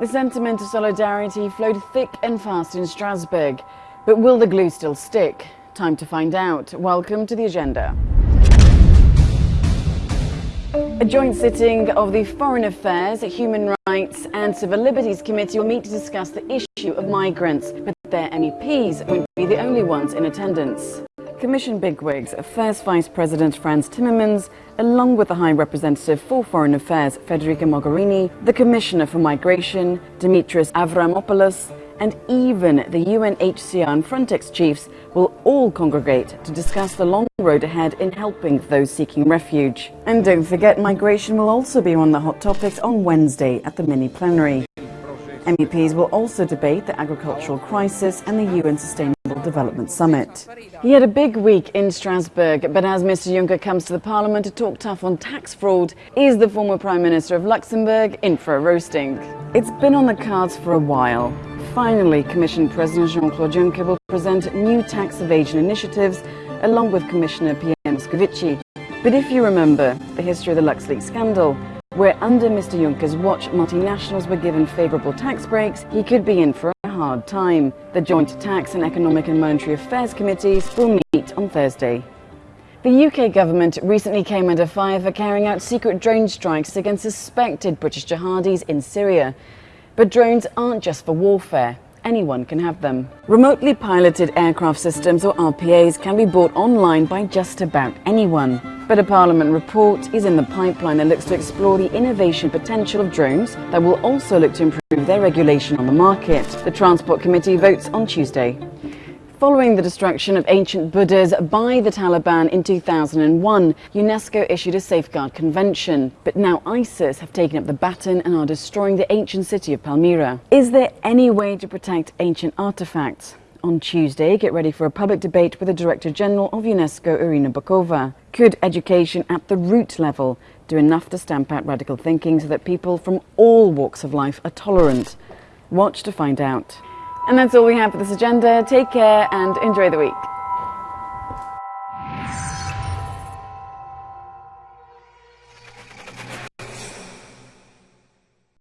The sentiment of solidarity flowed thick and fast in Strasbourg. But will the glue still stick? Time to find out. Welcome to the agenda. A joint sitting of the Foreign Affairs, Human Rights and Civil Liberties Committee will meet to discuss the issue of migrants, but their MEPs won't be the only ones in attendance. Commission bigwigs, First Vice President Frans Timmermans, along with the High Representative for Foreign Affairs Federica Mogherini, the Commissioner for Migration Dimitris Avramopoulos, and even the UNHCR and Frontex chiefs will all congregate to discuss the long road ahead in helping those seeking refuge. And don't forget, migration will also be one of the hot topics on Wednesday at the mini plenary. MEPs will also debate the agricultural crisis and the UN Sustainable Development Summit. He had a big week in Strasbourg, but as Mr Juncker comes to the Parliament to talk tough on tax fraud, is the former Prime Minister of Luxembourg in for a roasting? It's been on the cards for a while. Finally, Commission President Jean-Claude Juncker will present new tax evasion initiatives along with Commissioner Pierre Moscovici. But if you remember the history of the LuxLeaks scandal, where under Mr Juncker's watch multinationals were given favourable tax breaks, he could be in for a hard time. The Joint Tax and Economic and Monetary Affairs Committees will meet on Thursday. The UK government recently came under fire for carrying out secret drone strikes against suspected British jihadis in Syria. But drones aren't just for warfare. Anyone can have them. Remotely piloted aircraft systems or RPAs can be bought online by just about anyone. But a Parliament report is in the pipeline that looks to explore the innovation potential of drones that will also look to improve their regulation on the market. The Transport Committee votes on Tuesday. Following the destruction of ancient Buddhas by the Taliban in 2001, UNESCO issued a safeguard convention. But now ISIS have taken up the baton and are destroying the ancient city of Palmyra. Is there any way to protect ancient artifacts? On Tuesday, get ready for a public debate with the Director General of UNESCO, Irina Bokova. Could education at the root level do enough to stamp out radical thinking so that people from all walks of life are tolerant? Watch to find out. And that's all we have for this agenda. Take care and enjoy the week.